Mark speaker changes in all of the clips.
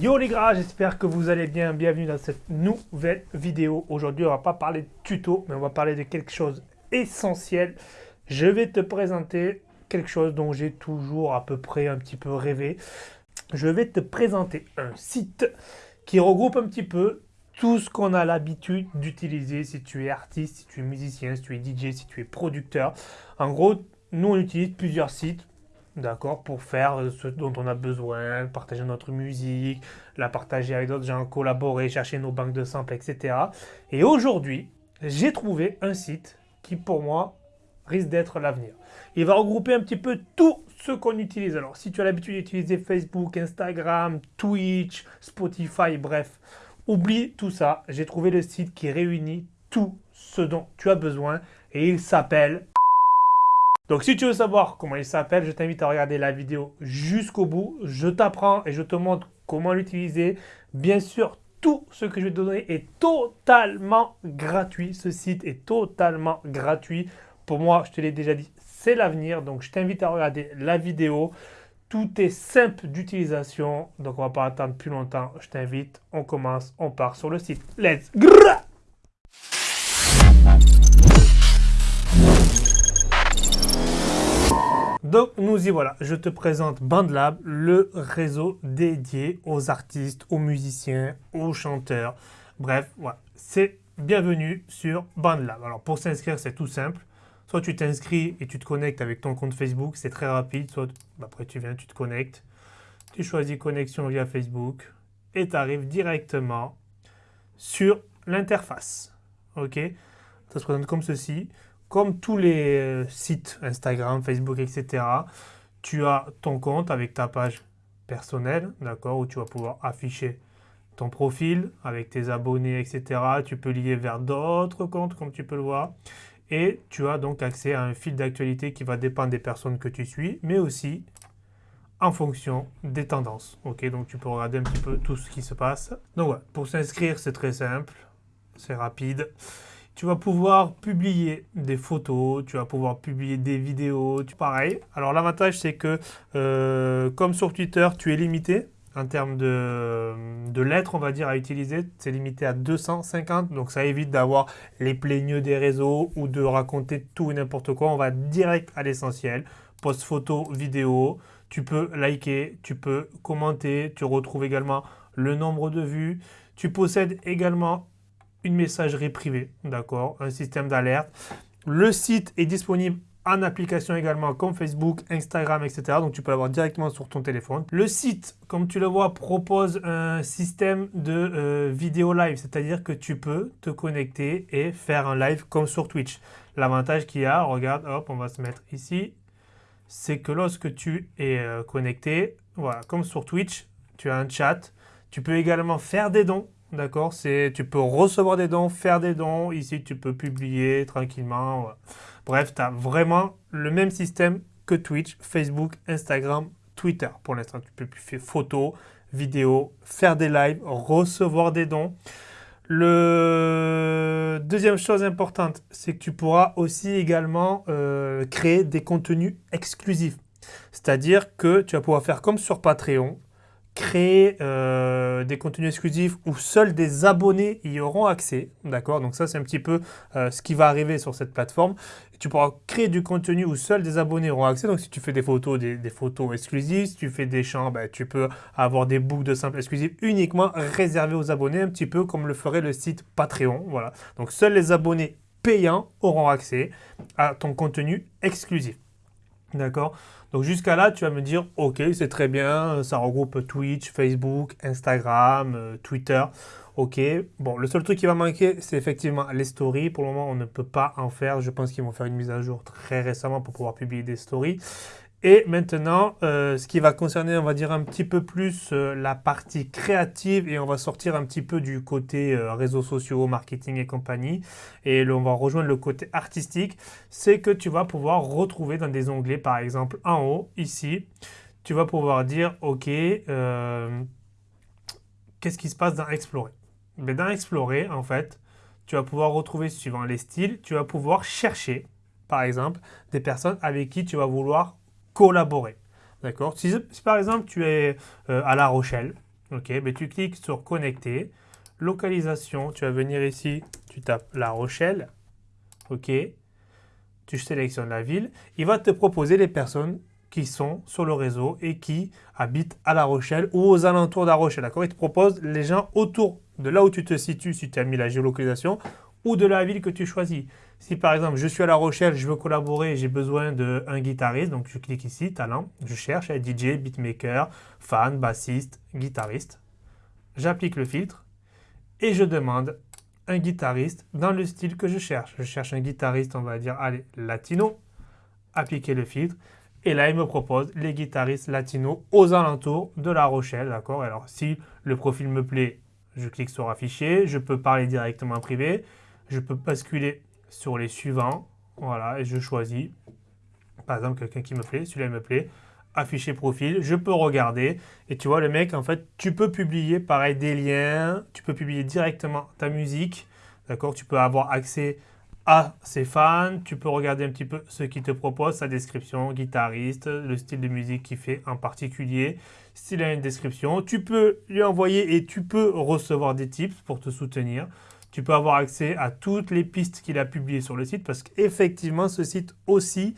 Speaker 1: Yo les gars, j'espère que vous allez bien. Bienvenue dans cette nouvelle vidéo. Aujourd'hui, on va pas parler de tuto, mais on va parler de quelque chose essentiel. Je vais te présenter quelque chose dont j'ai toujours à peu près un petit peu rêvé. Je vais te présenter un site qui regroupe un petit peu tout ce qu'on a l'habitude d'utiliser si tu es artiste, si tu es musicien, si tu es DJ, si tu es producteur. En gros, nous on utilise plusieurs sites d'accord, pour faire ce dont on a besoin, partager notre musique, la partager avec d'autres gens, collaborer, chercher nos banques de samples, etc. Et aujourd'hui, j'ai trouvé un site qui, pour moi, risque d'être l'avenir. Il va regrouper un petit peu tout ce qu'on utilise. Alors, si tu as l'habitude d'utiliser Facebook, Instagram, Twitch, Spotify, bref, oublie tout ça. J'ai trouvé le site qui réunit tout ce dont tu as besoin et il s'appelle donc si tu veux savoir comment il s'appelle, je t'invite à regarder la vidéo jusqu'au bout. Je t'apprends et je te montre comment l'utiliser. Bien sûr, tout ce que je vais te donner est totalement gratuit. Ce site est totalement gratuit. Pour moi, je te l'ai déjà dit, c'est l'avenir. Donc je t'invite à regarder la vidéo. Tout est simple d'utilisation. Donc on ne va pas attendre plus longtemps. Je t'invite, on commence, on part sur le site. Let's go Donc nous y voilà, je te présente BandLab, le réseau dédié aux artistes, aux musiciens, aux chanteurs. Bref, voilà, c'est bienvenue sur BandLab. Alors pour s'inscrire, c'est tout simple. Soit tu t'inscris et tu te connectes avec ton compte Facebook, c'est très rapide. Soit après tu viens, tu te connectes. Tu choisis connexion via Facebook et tu arrives directement sur l'interface. Ok? Ça se présente comme ceci comme tous les euh, sites Instagram, Facebook, etc., tu as ton compte avec ta page personnelle, d'accord, où tu vas pouvoir afficher ton profil avec tes abonnés, etc. Tu peux lier vers d'autres comptes, comme tu peux le voir. Et tu as donc accès à un fil d'actualité qui va dépendre des personnes que tu suis, mais aussi en fonction des tendances. Ok, donc tu peux regarder un petit peu tout ce qui se passe. Donc voilà, pour s'inscrire, c'est très simple, c'est rapide tu vas pouvoir publier des photos, tu vas pouvoir publier des vidéos, pareil. Alors l'avantage c'est que euh, comme sur Twitter, tu es limité en termes de, lettres, on va dire, à utiliser. C'est limité à 250, donc ça évite d'avoir les plaigneux des réseaux ou de raconter tout et n'importe quoi. On va direct à l'essentiel. Post photo, vidéo, tu peux liker, tu peux commenter, tu retrouves également le nombre de vues. Tu possèdes également une messagerie privée, d'accord, un système d'alerte. Le site est disponible en application également comme Facebook, Instagram, etc. Donc tu peux l'avoir directement sur ton téléphone. Le site, comme tu le vois, propose un système de euh, vidéo live, c'est-à-dire que tu peux te connecter et faire un live comme sur Twitch. L'avantage qu'il y a, regarde, hop, on va se mettre ici, c'est que lorsque tu es euh, connecté, voilà, comme sur Twitch, tu as un chat. Tu peux également faire des dons D'accord C'est Tu peux recevoir des dons, faire des dons. Ici, tu peux publier tranquillement. Bref, tu as vraiment le même système que Twitch, Facebook, Instagram, Twitter. Pour l'instant, tu peux faire photos, vidéos, faire des lives, recevoir des dons. Le deuxième chose importante, c'est que tu pourras aussi également euh, créer des contenus exclusifs. C'est-à-dire que tu vas pouvoir faire comme sur Patreon, créer euh, des contenus exclusifs où seuls des abonnés y auront accès. D'accord? Donc ça, c'est un petit peu euh, ce qui va arriver sur cette plateforme. tu pourras créer du contenu où seuls des abonnés auront accès. Donc si tu fais des photos, des, photos exclusives, si tu fais des chants, ben, tu peux avoir des boucles de simples exclusives uniquement réservées aux abonnés, un petit peu comme le ferait le site Patreon. Voilà. Donc seuls les abonnés payants auront accès à ton contenu exclusif. D'accord Donc jusqu'à là, tu vas me dire, ok, c'est très bien, ça regroupe Twitch, Facebook, Instagram, euh, Twitter. Ok, bon, le seul truc qui va manquer, c'est effectivement les stories. Pour le moment, on ne peut pas en faire. Je pense qu'ils vont faire une mise à jour très récemment pour pouvoir publier des stories. Et maintenant, euh, ce qui va concerner, on va dire un petit peu plus euh, la partie créative et on va sortir un petit peu du côté euh, réseaux sociaux, marketing et compagnie. Et on va rejoindre le côté artistique. C'est que tu vas pouvoir retrouver dans des onglets, par exemple en haut, ici, tu vas pouvoir dire, OK, qu'est-ce qui se passe dans Explorer? Mais Dans Explorer, en fait, tu vas pouvoir retrouver, suivant les styles, tu vas pouvoir chercher, par exemple, des personnes avec qui tu vas vouloir collaborer. D'accord? Si, par exemple tu es euh, à La Rochelle, Ok, mais tu cliques sur connecter. Localisation, tu vas venir ici, tu tapes La Rochelle. Ok, tu sélectionnes la ville. Il va te proposer les personnes qui sont sur le réseau et qui habitent à La Rochelle ou aux alentours de La Rochelle. D'accord? Il te propose les gens autour de là où tu te situes si tu as mis la géolocalisation ou de la ville que tu choisis. Si par exemple, je suis à La Rochelle, je veux collaborer, j'ai besoin d'un guitariste, donc je clique ici, talent, je cherche DJ, beatmaker, fan, bassiste, guitariste. J'applique le filtre et je demande un guitariste dans le style que je cherche. Je cherche un guitariste, on va dire, allez, latino, appliquer le filtre. Et là, il me propose les guitaristes latinos aux alentours de La Rochelle, d'accord? Alors, si le profil me plaît, je clique sur afficher, je peux parler directement en privé, je peux basculer sur les suivants, voilà, et je choisis, par exemple, quelqu'un qui me plaît, celui-là me plaît, afficher profil, je peux regarder, et tu vois, le mec, en fait, tu peux publier, pareil, des liens, tu peux publier directement ta musique, d'accord, tu peux avoir accès à ses fans, tu peux regarder un petit peu ce qu'il te propose, sa description, guitariste, le style de musique qu'il fait en particulier, s'il a une description, tu peux lui envoyer et tu peux recevoir des tips pour te soutenir, tu peux avoir accès à toutes les pistes qu'il a publiées sur le site parce qu'effectivement, ce site aussi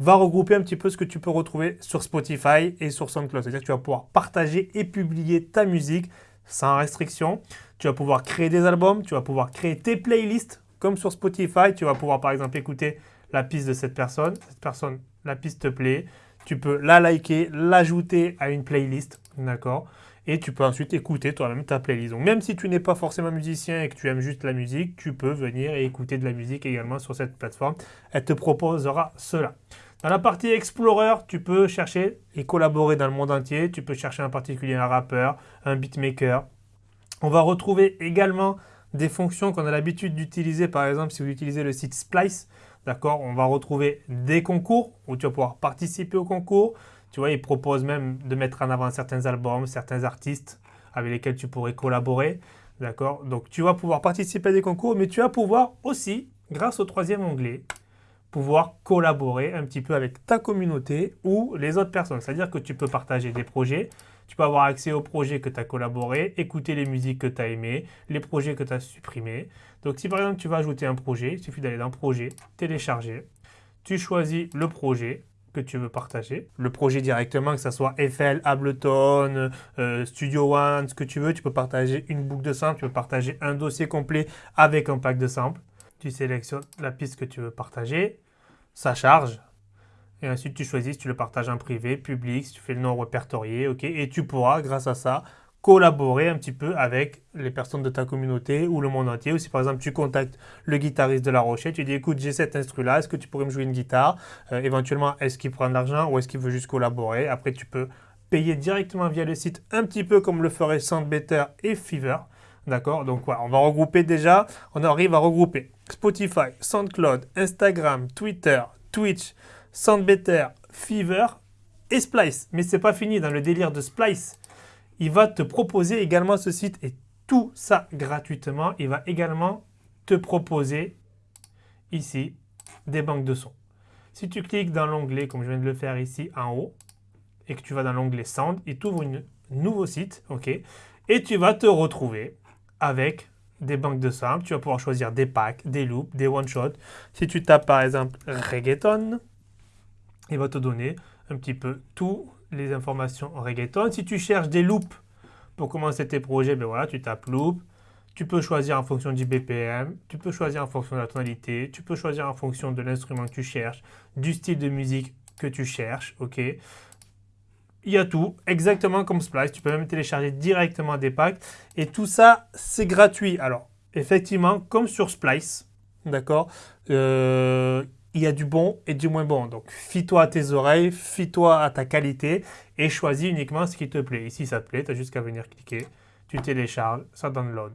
Speaker 1: va regrouper un petit peu ce que tu peux retrouver sur Spotify et sur SoundCloud. C'est-à-dire que tu vas pouvoir partager et publier ta musique sans restriction. Tu vas pouvoir créer des albums, tu vas pouvoir créer tes playlists comme sur Spotify. Tu vas pouvoir par exemple écouter la piste de cette personne. Cette personne, la piste te plaît. Tu peux la liker, l'ajouter à une playlist. D'accord? Et tu peux ensuite écouter toi-même ta playlist. Donc même si tu n'es pas forcément musicien et que tu aimes juste la musique, tu peux venir et écouter de la musique également sur cette plateforme. Elle te proposera cela. Dans la partie Explorer, tu peux chercher et collaborer dans le monde entier. Tu peux chercher en particulier un rappeur, un beatmaker. On va retrouver également des fonctions qu'on a l'habitude d'utiliser. Par exemple, si vous utilisez le site Splice, d'accord, on va retrouver des concours où tu vas pouvoir participer au concours. Tu vois, ils proposent même de mettre en avant certains albums, certains artistes avec lesquels tu pourrais collaborer. D'accord? Donc, tu vas pouvoir participer à des concours, mais tu vas pouvoir aussi, grâce au troisième onglet, pouvoir collaborer un petit peu avec ta communauté ou les autres personnes. C'est-à-dire que tu peux partager des projets, tu peux avoir accès aux projets que tu as collaboré, écouter les musiques que tu as aimées, les projets que tu as supprimés. Donc, si par exemple tu vas ajouter un projet, il suffit d'aller dans Projet, télécharger, tu choisis le projet, que tu veux partager. Le projet directement, que ce soit FL, Ableton, euh, Studio One, ce que tu veux, tu peux partager une boucle de samples, tu peux partager un dossier complet avec un pack de samples. Tu sélectionnes la piste que tu veux partager, ça charge. Et ensuite, tu choisis si tu le partages en privé, public, si tu fais le nom répertorié, ok. Et tu pourras, grâce à ça, collaborer un petit peu avec les personnes de ta communauté ou le monde entier. Ou si par exemple tu contactes le guitariste de La Rochelle, tu dis écoute j'ai cet instru là, est-ce que tu pourrais me jouer une guitare? Euh, Éventuellement est-ce qu'il prend de l'argent ou est-ce qu'il veut juste collaborer? Après tu peux payer directement via le site un petit peu comme le ferait Soundbetter et Fever. D'accord? Donc voilà, on va regrouper déjà, on arrive à regrouper Spotify, SoundCloud, Instagram, Twitter, Twitch, Soundbetter, Fever et Splice. Mais c'est pas fini dans le délire de Splice il va te proposer également ce site et tout ça gratuitement. Il va également te proposer ici des banques de sons. Si tu cliques dans l'onglet, comme je viens de le faire ici en haut, et que tu vas dans l'onglet Sound, il t'ouvre un nouveau site, ok Et tu vas te retrouver avec des banques de sons. Tu vas pouvoir choisir des packs, des loops, des one-shots. Si tu tapes par exemple reggaeton, il va te donner un petit peu tout les informations reggaeton. Si tu cherches des loops pour commencer tes projets, ben voilà, tu tapes loop. Tu peux choisir en fonction du BPM, tu peux choisir en fonction de la tonalité, tu peux choisir en fonction de l'instrument que tu cherches, du style de musique que tu cherches, ok? Il y a tout, exactement comme Splice. Tu peux même télécharger directement des packs. Et tout ça, c'est gratuit. Alors, effectivement, comme sur Splice, d'accord euh, il y a du bon et du moins bon. Donc, fie-toi à tes oreilles, fie-toi à ta qualité et choisis uniquement ce qui te plaît. Ici, ça te plaît, tu as juste qu'à venir cliquer. Tu télécharges, ça download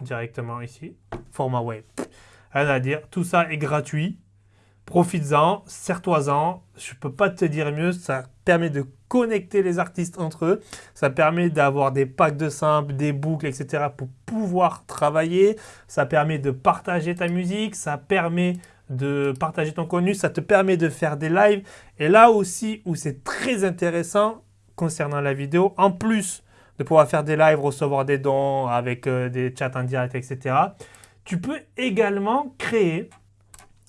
Speaker 1: directement ici, format web. Rien à dire, tout ça est gratuit. Profites-en, serre-toi-en. Je ne peux pas te dire mieux, ça permet de connecter les artistes entre eux. Ça permet d'avoir des packs de samples, des boucles, etc. pour pouvoir travailler. Ça permet de partager ta musique. Ça permet de partager ton contenu, ça te permet de faire des lives. Et là aussi où c'est très intéressant concernant la vidéo, en plus de pouvoir faire des lives, recevoir des dons avec euh, des chats en direct, etc. Tu peux également créer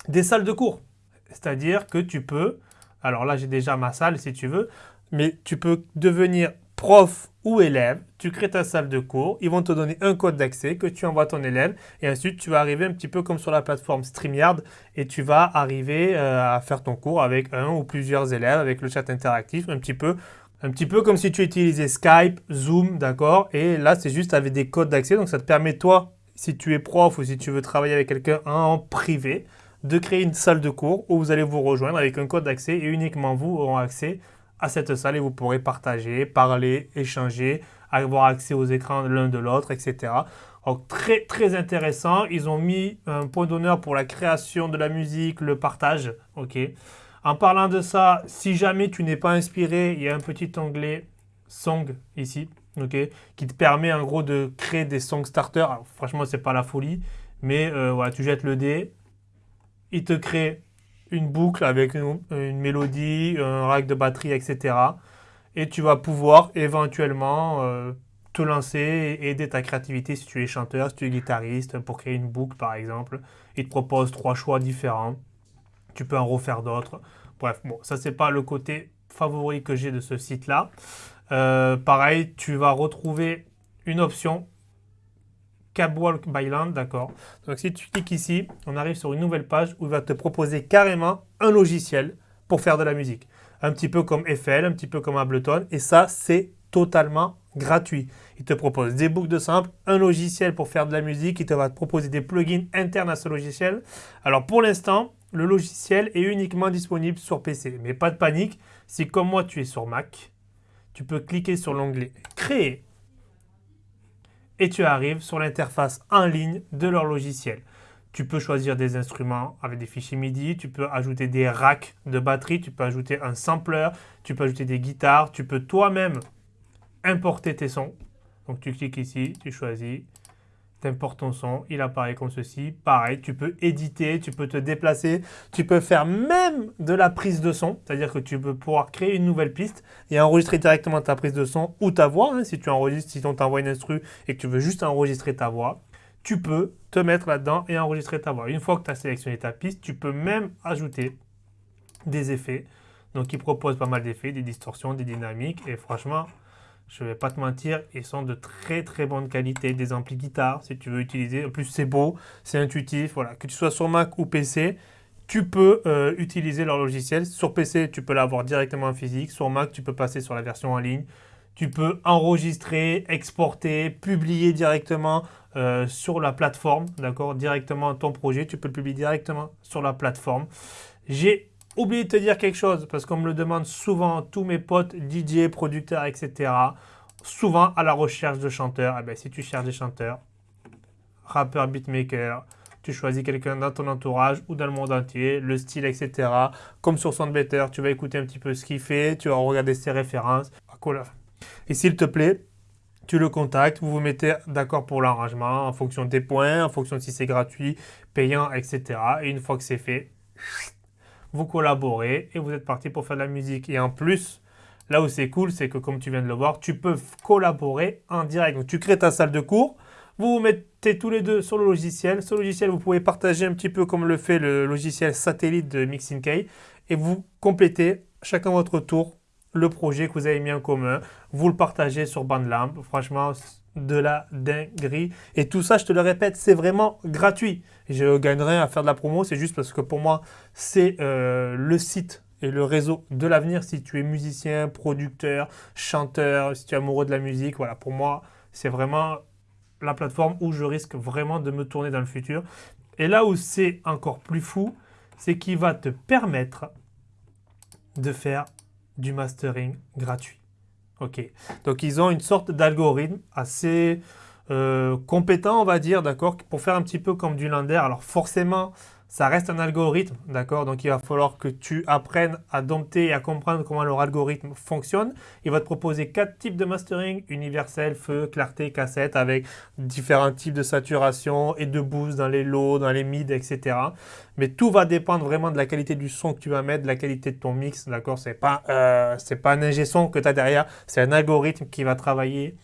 Speaker 1: des salles de cours. C'est-à-dire que tu peux, alors là j'ai déjà ma salle si tu veux, mais tu peux devenir prof ou élève, tu crées ta salle de cours, ils vont te donner un code d'accès que tu envoies à ton élève et ensuite tu vas arriver un petit peu comme sur la plateforme StreamYard et tu vas arriver euh, à faire ton cours avec un ou plusieurs élèves avec le chat interactif, un petit peu un petit peu comme si tu utilisais Skype, Zoom, d'accord Et là, c'est juste avec des codes d'accès. Donc, ça te permet, toi, si tu es prof ou si tu veux travailler avec quelqu'un en privé, de créer une salle de cours où vous allez vous rejoindre avec un code d'accès et uniquement vous aurez accès à cette salle et vous pourrez partager, parler, échanger, avoir accès aux écrans l'un de l'autre, etc. Donc très très intéressant. Ils ont mis un point d'honneur pour la création de la musique, le partage. Ok. En parlant de ça, si jamais tu n'es pas inspiré, il y a un petit onglet Song ici, ok, qui te permet en gros de créer des song starters. Franchement, c'est pas la folie, mais euh, voilà, tu jettes le dé, il te crée une boucle avec une, mélodie, un rack de batterie, etc. Et tu vas pouvoir éventuellement euh, te lancer et aider ta créativité si tu es chanteur, si tu es guitariste, pour créer une boucle par exemple. Il te propose trois choix différents. Tu peux en refaire d'autres. Bref, bon, ça c'est pas le côté favori que j'ai de ce site-là. Euh, pareil, tu vas retrouver une option Cabwalk by Land, d'accord. Donc si tu cliques ici, on arrive sur une nouvelle page où il va te proposer carrément un logiciel pour faire de la musique. Un petit peu comme FL, un petit peu comme Ableton. Et ça, c'est totalement gratuit. Il te propose des boucles de sample, un logiciel pour faire de la musique. Il te va te proposer des plugins internes à ce logiciel. Alors pour l'instant, le logiciel est uniquement disponible sur PC. Mais pas de panique, si comme moi tu es sur Mac, tu peux cliquer sur l'onglet « Créer » et tu arrives sur l'interface en ligne de leur logiciel. Tu peux choisir des instruments avec des fichiers MIDI, tu peux ajouter des racks de batterie, tu peux ajouter un sampler, tu peux ajouter des guitares, tu peux toi-même importer tes sons. Donc tu cliques ici, tu choisis, importes ton son, il apparaît comme ceci. Pareil, tu peux éditer, tu peux te déplacer, tu peux faire même de la prise de son, c'est-à-dire que tu peux pouvoir créer une nouvelle piste et enregistrer directement ta prise de son ou ta voix. Hein, si tu enregistres, si on t'envoie une instru et que tu veux juste enregistrer ta voix, tu peux te mettre là-dedans et enregistrer ta voix. Une fois que tu as sélectionné ta piste, tu peux même ajouter des effets. Donc, il propose pas mal d'effets, des distorsions, des dynamiques et franchement, je ne vais pas te mentir, ils sont de très très bonne qualité, des amplis guitare si tu veux utiliser. En plus c'est beau, c'est intuitif, voilà. Que tu sois sur Mac ou PC, tu peux euh, utiliser leur logiciel. Sur PC, tu peux l'avoir directement en physique. Sur Mac, tu peux passer sur la version en ligne. Tu peux enregistrer, exporter, publier directement euh, sur la plateforme, d'accord Directement ton projet, tu peux le publier directement sur la plateforme. J'ai Oubliez de te dire quelque chose, parce qu'on me le demande souvent, tous mes potes, DJ, producteurs, etc. Souvent à la recherche de chanteurs. Eh bien, si tu cherches des chanteurs, rappeurs, beatmaker, tu choisis quelqu'un dans ton entourage ou dans le monde entier, le style, etc. Comme sur Soundbetter, tu vas écouter un petit peu ce qu'il fait, tu vas regarder ses références. Et s'il te plaît, tu le contactes, vous vous mettez d'accord pour l'arrangement en fonction des points, en fonction de si c'est gratuit, payant, etc. Et une fois que c'est fait, vous collaborez et vous êtes parti pour faire de la musique. Et en plus, là où c'est cool, c'est que comme tu viens de le voir, tu peux collaborer en direct. Donc tu crées ta salle de cours, vous vous mettez tous les deux sur le logiciel. Ce logiciel, vous pouvez partager un petit peu comme le fait le logiciel satellite de Mixing et vous complétez chacun votre tour le projet que vous avez mis en commun. Vous le partagez sur Bandlamp. Franchement, de la dinguerie. Et tout ça, je te le répète, c'est vraiment gratuit. Je gagnerai à faire de la promo, c'est juste parce que pour moi, c'est euh, le site et le réseau de l'avenir. Si tu es musicien, producteur, chanteur, si tu es amoureux de la musique, voilà, pour moi, c'est vraiment la plateforme où je risque vraiment de me tourner dans le futur. Et là où c'est encore plus fou, c'est qu'il va te permettre de faire du mastering gratuit. Ok, donc ils ont une sorte d'algorithme assez euh, compétent, on va dire, d'accord, pour faire un petit peu comme du Lander. Alors forcément, ça reste un algorithme, d'accord? Donc il va falloir que tu apprennes à dompter et à comprendre comment leur algorithme fonctionne. Il va te proposer quatre types de mastering, universel, feu, clarté, cassette, avec différents types de saturation et de boost dans les lows, dans les mids, etc. Mais tout va dépendre vraiment de la qualité du son que tu vas mettre, de la qualité de ton mix, d'accord? C'est pas, euh, pas un ingé son que tu as derrière, c'est un algorithme qui va travailler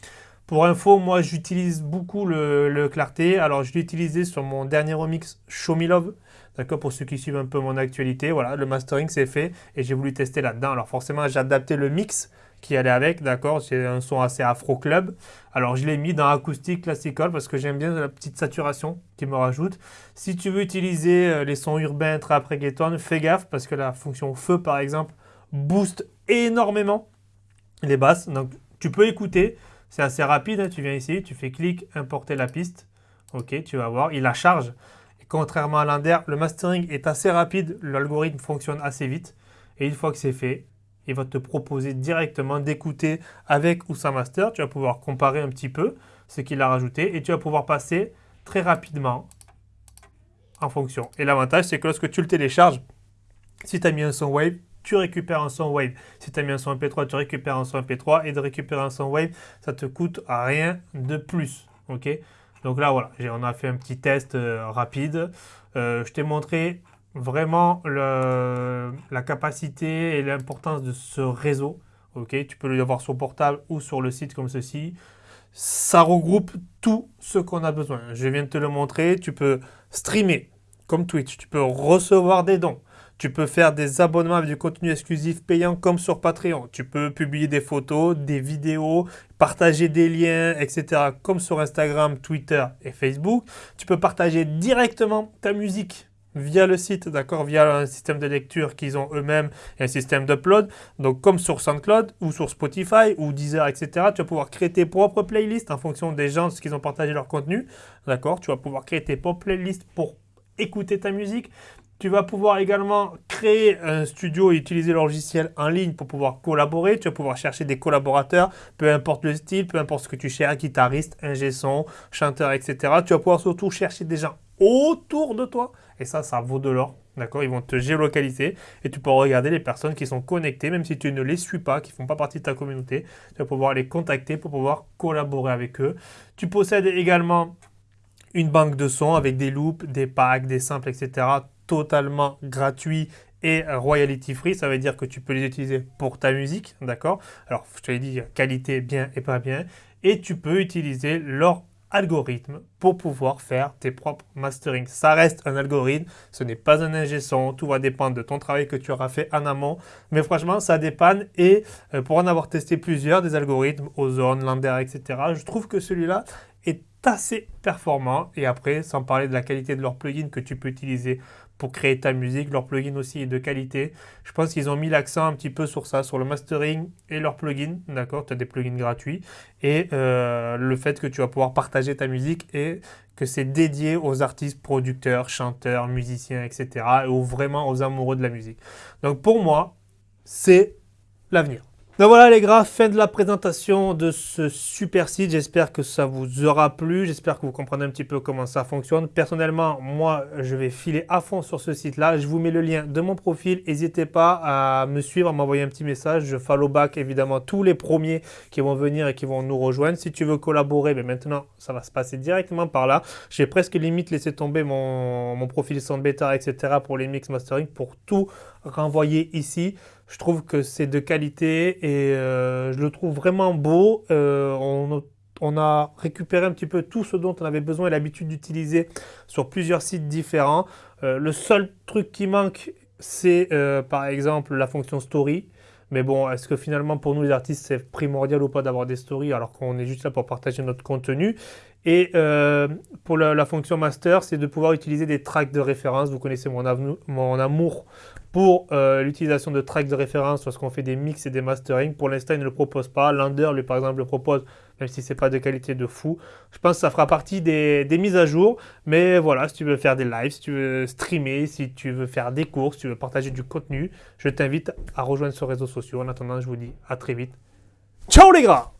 Speaker 1: pour info, moi j'utilise beaucoup le, clarté. Alors je l'ai utilisé sur mon dernier remix Show Me Love. D'accord, pour ceux qui suivent un peu mon actualité, voilà, le mastering c'est fait et j'ai voulu tester là-dedans. Alors forcément, j'ai adapté le mix qui allait avec, d'accord, c'est un son assez afro club. Alors je l'ai mis dans acoustique classical parce que j'aime bien la petite saturation qui me rajoute. Si tu veux utiliser euh, les sons urbains, trap, reggaeton, fais gaffe parce que la fonction feu par exemple booste énormément les basses. Donc tu peux écouter, c'est assez rapide, hein. tu viens ici, tu fais clic, importer la piste. Ok, tu vas voir, il la charge. Contrairement à l'Inder, le mastering est assez rapide, l'algorithme fonctionne assez vite. Et une fois que c'est fait, il va te proposer directement d'écouter avec ou sans master. Tu vas pouvoir comparer un petit peu ce qu'il a rajouté et tu vas pouvoir passer très rapidement en fonction. Et l'avantage, c'est que lorsque tu le télécharges, si tu as mis un son wave, tu récupères un son wave. Si tu as mis un son MP3, tu récupères un son MP3 et de récérer un son wave, ça te coûte rien de plus. ok? Donc là, voilà, on a fait un petit test euh, rapide. Euh, je t'ai montré vraiment la capacité et l'importance de ce réseau. Tu peux l'avoir sur portable ou sur le site comme ceci. Ça regroupe tout ce qu'on a besoin. Je viens de te le montrer. Tu peux streamer comme Twitch. Tu peux recevoir des dons. Tu peux faire des abonnements avec du contenu exclusif payant comme sur Patreon. Tu peux publier des photos, des vidéos, partager des liens, etc. comme sur Instagram, Twitter et Facebook. Tu peux partager directement ta musique via le site, d'accord, via un système de lecture qu'ils ont eux-mêmes et un système d'upload. Donc comme sur SoundCloud ou sur Spotify ou Deezer, etc. Tu vas pouvoir créer tes propres playlists en fonction des gens, de ce qu'ils ont partagé leur contenu, d'accord. Tu vas pouvoir créer tes propres playlists pour écouter ta musique. Tu vas pouvoir également créer un studio et utiliser le logiciel en ligne pour pouvoir collaborer. Tu vas pouvoir chercher des collaborateurs, peu importe le style, peu importe ce que tu cherches, guitariste, ingé son, chanteur, etc. Tu vas pouvoir surtout chercher des gens autour de toi. Et ça, ça vaut de l'or. D'accord? Ils vont te géolocaliser et tu peux regarder les personnes qui sont connectées, même si tu ne les suis pas, qui ne font pas partie de ta communauté. Tu vas pouvoir les contacter pour pouvoir collaborer avec eux. Tu possèdes également une banque de sons avec des loops, des packs, des samples, etc totalement gratuit et royalty free, ça veut dire que tu peux les utiliser pour ta musique, d'accord? Alors, je te l'ai dit, qualité bien et pas bien. Et tu peux utiliser leur algorithme pour pouvoir faire tes propres mastering. Ça reste un algorithme, ce n'est pas un ingé son, tout va dépendre de ton travail que tu auras fait en amont. Mais franchement, ça dépanne et euh, pour en avoir testé plusieurs, des algorithmes, Ozone, Lander, etc., je trouve que celui-là est assez performant. Et après, sans parler de la qualité de leur plugin que tu peux utiliser pour créer ta musique. Leur plugin aussi est de qualité. Je pense qu'ils ont mis l'accent un petit peu sur ça, sur le mastering et leur plugin. D'accord Tu as des plugins gratuits. Et euh, le fait que tu vas pouvoir partager ta musique et que c'est dédié aux artistes, producteurs, chanteurs, musiciens, etc. ou vraiment aux amoureux de la musique. Donc pour moi, c'est l'avenir. Donc voilà les gars, fin de la présentation de ce super site. J'espère que ça vous aura plu. J'espère que vous comprenez un petit peu comment ça fonctionne. Personnellement, moi, je vais filer à fond sur ce site-là. Je vous mets le lien de mon profil. N'hésitez pas à me suivre, à m'envoyer un petit message. Je follow back évidemment tous les premiers qui vont venir et qui vont nous rejoindre. Si tu veux collaborer, mais ben maintenant, ça va se passer directement par là. J'ai presque limite laissé tomber mon, mon profil sans bêta, etc. pour les mix mastering, pour tout renvoyer ici. Je trouve que c'est de qualité et euh, je le trouve vraiment beau. Euh, on, a récupéré un petit peu tout ce dont on avait besoin et l'habitude d'utiliser sur plusieurs sites différents. Euh, le seul truc qui manque, c'est par exemple la fonction story. Mais bon, est-ce que finalement pour nous les artistes c'est primordial ou pas d'avoir des stories alors qu'on est juste là pour partager notre contenu Et pour la, fonction master, c'est de pouvoir utiliser des tracks de référence. Vous connaissez mon, mon amour pour euh, l'utilisation de tracks de référence lorsqu'on fait des mix et des mastering. Pour l'instant, il ne le propose pas. Lander, lui, par exemple, le propose, même si ce n'est pas de qualité de fou. Je pense que ça fera partie des, mises à jour. Mais voilà, si tu veux faire des lives, si tu veux streamer, si tu veux faire des cours, si tu veux partager du contenu, je t'invite à rejoindre ce réseau social. En attendant, je vous dis à très vite. Ciao les gars